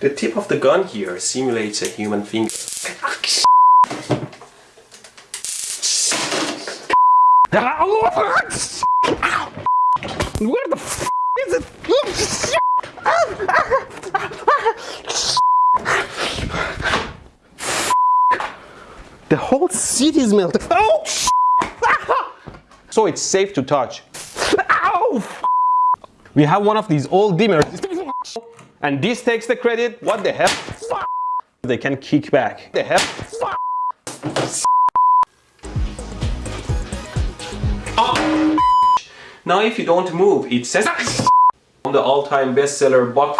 The tip of the gun here simulates a human finger. Where the f is it? The whole city is melted. Oh! So it's safe to touch. Ow! We have one of these old dimmers. And this takes the credit. What the hell? They can kick back. The hell? Ah. Now if you don't move, it says on the all-time bestseller Buck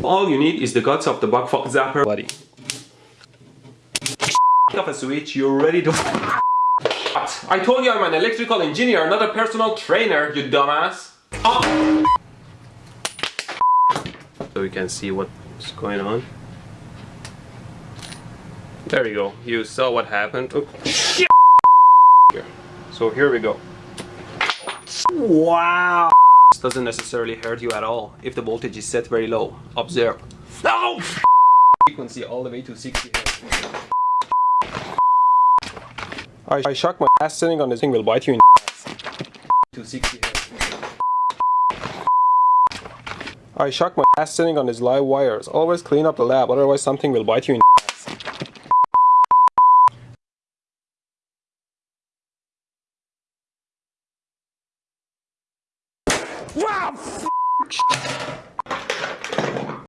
All you need is the guts of the Bug Zapper buddy. Off a switch, you're ready to I told you I'm an electrical engineer, not a personal trainer, you dumbass. Oh. So we can see what's going on. There you go. You saw what happened. Oh, shit. So here we go. Wow! This doesn't necessarily hurt you at all if the voltage is set very low. Observe. No! Frequency all the way to 60 Hz. I, I shock my ass sitting on this thing will bite you in the ass. To 60 Hz. I shock my ass sitting on these live wires. Always clean up the lab, otherwise something will bite you in the ass. Wow!